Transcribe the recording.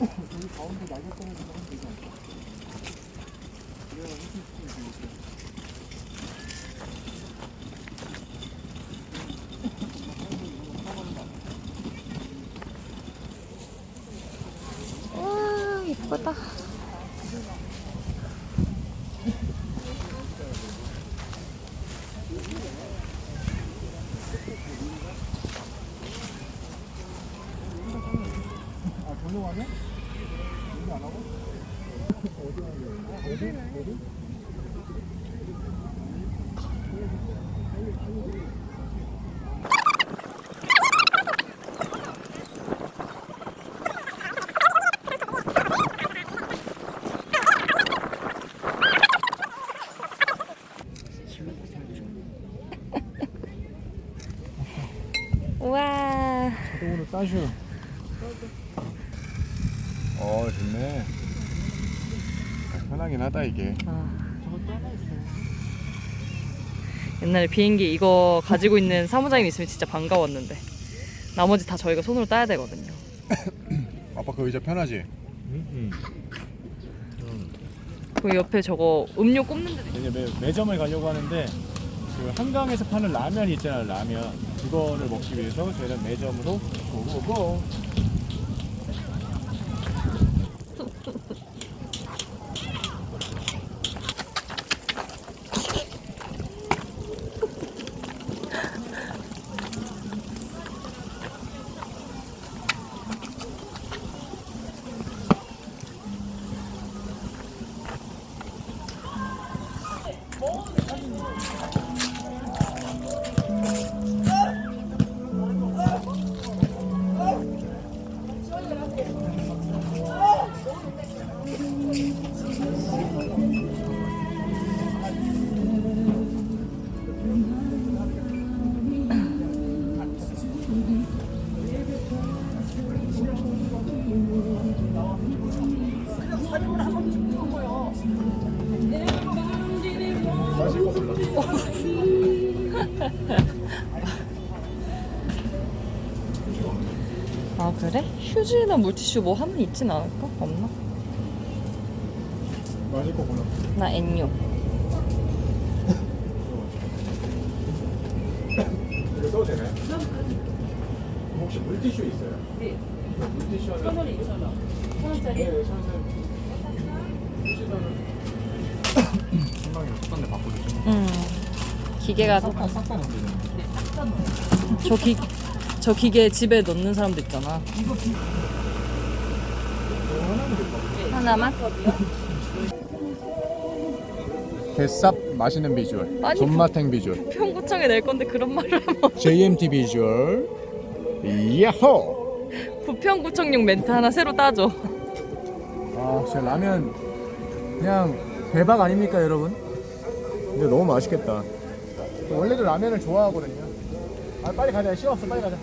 여기 가운데 날개꺼내서 하면 되지 않을까? 그래야 훨씬 시키면 되겠다. 와 이쁘다. 아니야? 여기 안 하고? 어디 하냐? 어디? 어디? 우와. 자동으로 따슈. 어, 좋네. 아, 편하긴 하다 이게. 저것도 하나 있어요. 옛날에 비행기 이거 가지고 있는 사무장님 있으면 진짜 반가웠는데 나머지 다 저희가 손으로 따야 되거든요. 아빠 그 의자 편하지? 그 옆에 저거 음료 꼽는 데도 이제 매, 매점을 가려고 하는데 그 한강에서 파는 라면이 있잖아요 라면 그거를 먹기 위해서 저희는 매점으로 고고고 아 그래? 휴지나 물티슈 뭐 하면 있진 않을까? 없나? 마실 거 골라. 나 N유 이거 써도 되나요? 혹시 물티슈 있어요? 네. 물티슈 하나. 천 원에 2천 원. 천 원짜리? 네, 천 원짜리. 휴지는 한방에 습관대 바꿔주시면 음 기계가 싹다 싹다 넣으면 저, 기, 저 기계 집에 넣는 사람도 있잖아 하나만? 개쌉 맛있는 비주얼. 아니, 존맛탱 비주얼. 평구청에 낼 건데 그런 말을 하면 JMT 비주얼. 야호! 부평구청용 멘트 하나 새로 따줘 아, 진짜 라면 그냥 대박 아닙니까, 여러분? 근데 너무 맛있겠다. 원래도 라면을 좋아하거든요. 아, 빨리 가자. 시간 없어. 빨리 가자.